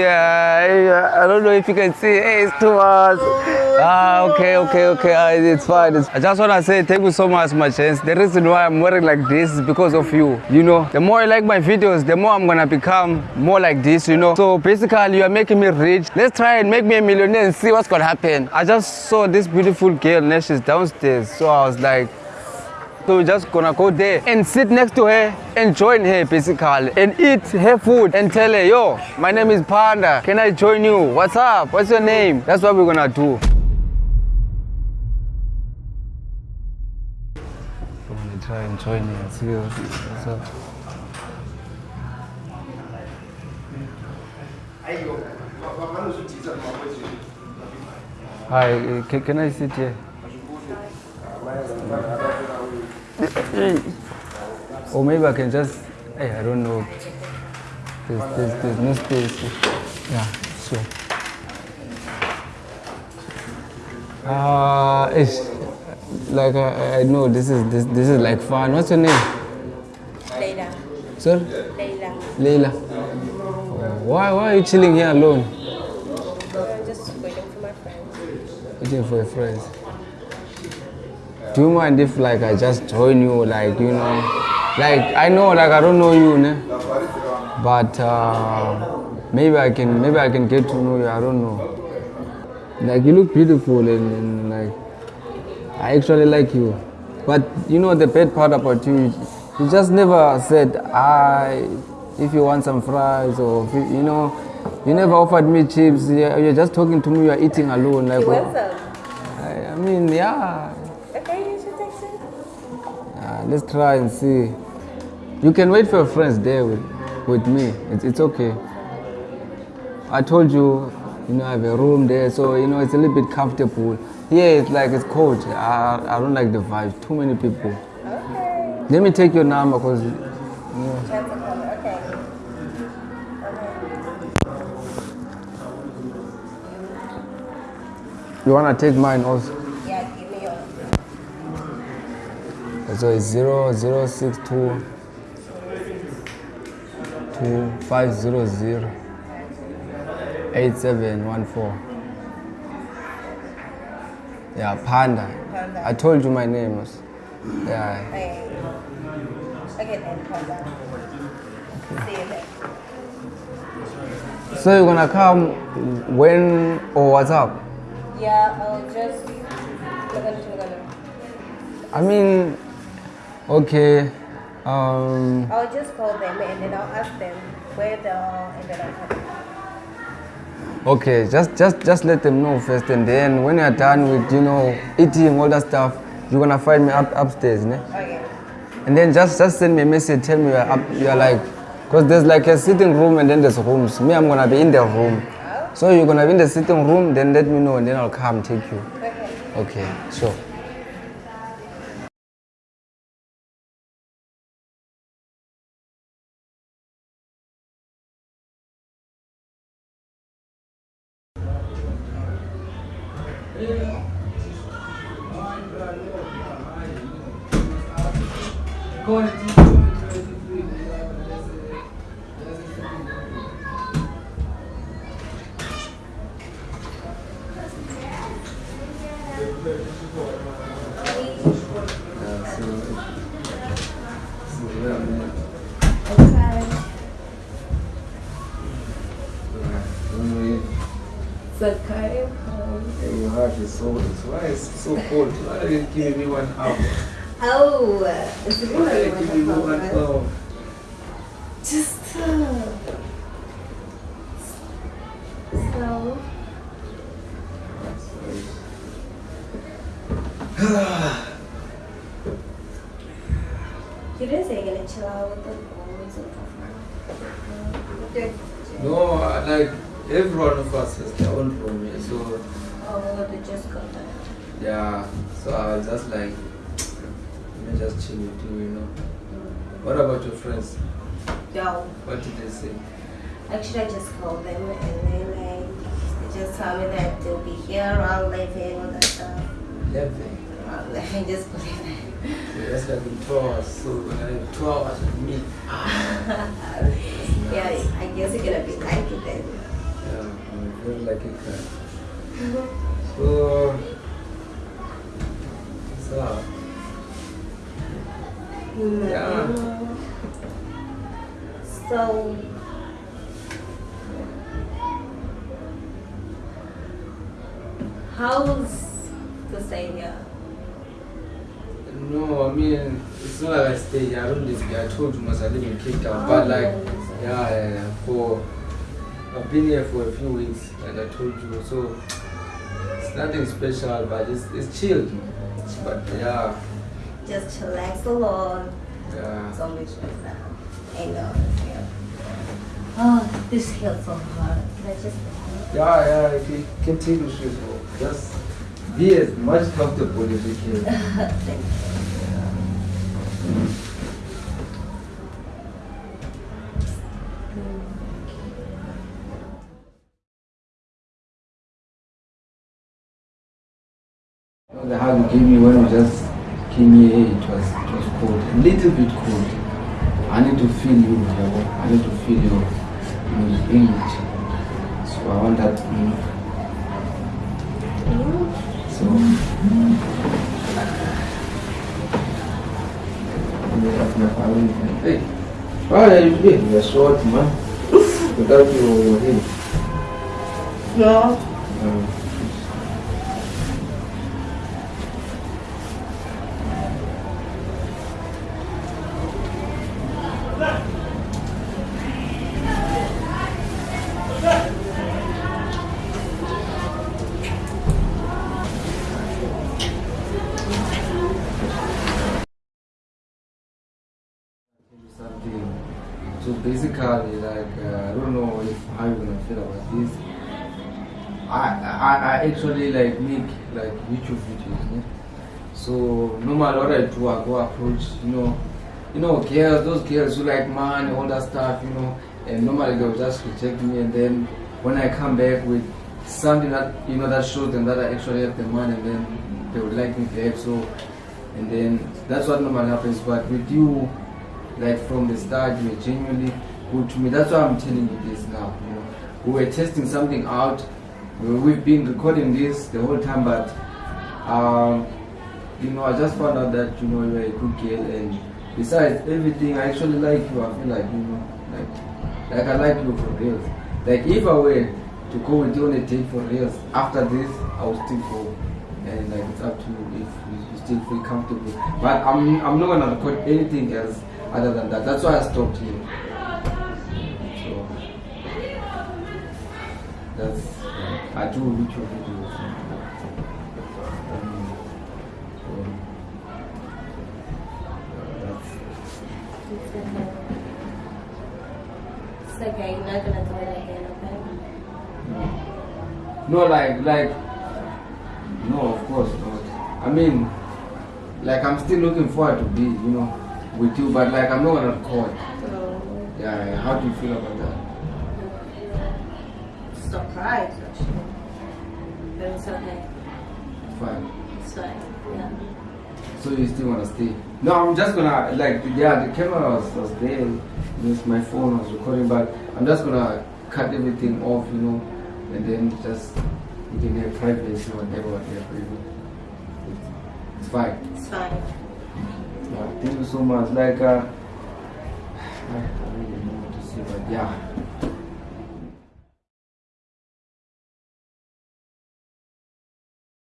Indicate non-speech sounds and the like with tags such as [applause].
Yeah, I don't know if you can see. Hey, it's too much. Ah, okay, okay, okay. Ah, it's fine. It's, I just want to say thank you so much, my chance. The reason why I'm wearing like this is because of you. You know, the more I like my videos, the more I'm gonna become more like this. You know. So basically, you are making me rich. Let's try and make me a millionaire and see what's gonna happen. I just saw this beautiful girl, and she's downstairs. So I was like. So we're just gonna go there and sit next to her and join her basically and eat her food and tell her, yo, my name is Panda. Can I join you? What's up? What's your name? That's what we're gonna do. Gonna try and join her and see what's up. Hi, uh, can, can I sit here? Or maybe I can just, hey, I don't know. There's, there's, there's no space. Yeah, sure. Uh, it's like I, I know this is this, this is like fun. What's your name? Leila. Sir? Leila. Leila. Why why are you chilling here alone? I'm just waiting for my friends. Waiting for your friends. Do you mind if like I just join you, like you know, like I know like I don't know you, ne? but uh, maybe I can maybe I can get to know you. I don't know. Like you look beautiful and, and like I actually like you, but you know the bad part about you, you just never said I. If you want some fries or you, you know, you never offered me chips. You're just talking to me. You're eating alone. Like some? I, I mean, yeah. Okay, you should text it. Uh, let's try and see. You can wait for your friends there with, with me. It's, it's okay. I told you, you know, I have a room there, so you know it's a little bit comfortable. Here it's like it's cold. I, I don't like the vibe. Too many people. Okay. Let me take your number because you Chance of. Okay. you wanna take mine also. Yeah, give me your. So it's zero zero six two two five zero zero eight seven one four. Yeah, Panda. Panda. I told you my name. was- Yeah. Okay. Okay, then back. See you then. So you're gonna come when or what's up? Yeah, I'll just. Look at look at I mean, okay. Um, I'll just call them and then I'll ask them where they are and then I'll come. okay. Just just just let them know first, and then when you're done with you know eating all that stuff, you're gonna find me up upstairs, ne? Okay. And then just just send me a message. Tell me you're up. You're like, cause there's like a sitting room and then there's rooms. Me, I'm gonna be in the room. So you're gonna be in the sitting room. Then let me know, and then I'll come take you. Okay. Okay, sure. Sakai. Your heart is so. Why is so cold? Why are you giving me one hour? Oh, it's a Why are you good giving me one one. hour? Just uh, so. You didn't say you're gonna chill out with the boys and stuff. No, like every one of us has their own room so Oh, they just got that. yeah. So I was just like, me just chill with you, you know. What about your friends? No, What did they say? actually, I just called them and then like they just told me that they'll be here around 11 all that stuff. Eleven. Around 11, [laughs] just believe that. So that's like in two hours. So have two hours with me. [laughs] Yeah, I guess you're gonna be like it then. Yeah, I feel like Yeah. So, how's the stay here? no, I mean, it's not like I stay here. I don't live here. I told you once I live in Cape Town. But oh, like, Oh, yeah, yeah, yeah, for, I've been here for a few weeks, like I told you. So, it's nothing special, but it's, it's chilled. But yeah, Just chillax alone. yeah. Don't be stressed out. Ain't no here. Oh, this feels so hard. Can I just Yeah, yeah, you take the shoes off. Just be as much comfortable as you can. [laughs] Thank you. The hug you gave me when we just came here, it was it was cold, a little bit cold. I need to feel you, Yabo. I need to feel your your age. So I want that. Mm. So. Hey, why are you doing? You're short, man. Without your, over here. No. Um, something. So basically, like uh, I don't know if how you're gonna feel about this. I I, I actually like make like YouTube videos. Yeah? So no matter what I do, I go approach you know, you know girls, those girls who like money, all that stuff, you know, and normally they'll just reject me, and then when I come back with something that you know that shows them that I actually have the money, and then they would like me back. So and then that's what normally happens. But with you like from the start you're genuinely good to me that's why i'm telling you this now you know. We were testing something out. We- we've been recording this the whole time but um you know i just found out that you know you're a good girl and besides everything i actually like you. I feel like you know like like i like you for real like if i were to go with you on a date for real after this i would still go. And like it's up to you if you still feel comfortable. But i'm i'm not gonna record anything else other than that. That's why i stopped here that's uh, i do um, so, uh, that's It's okay. You're not gonna throw it again, okay? No, like, like, no, of course not. I mean, like, I'm still looking forward to be, you know, with you, but like, I'm not gonna record. Yeah. How do you feel about that? Surprised actually. But it's okay. Fine. It's fine. Yeah. So you still wanna stay? No, I'm just gonna like, yeah, the camera was, was there. My phone was recording, but I'm just gonna cut everything off, you know, and then just you can have privacy, whatever, whatever, you know. It's, it's fine. It's fine. Yeah, thank you so much. Like, uh, [sighs] I don't really know what to say, but yeah,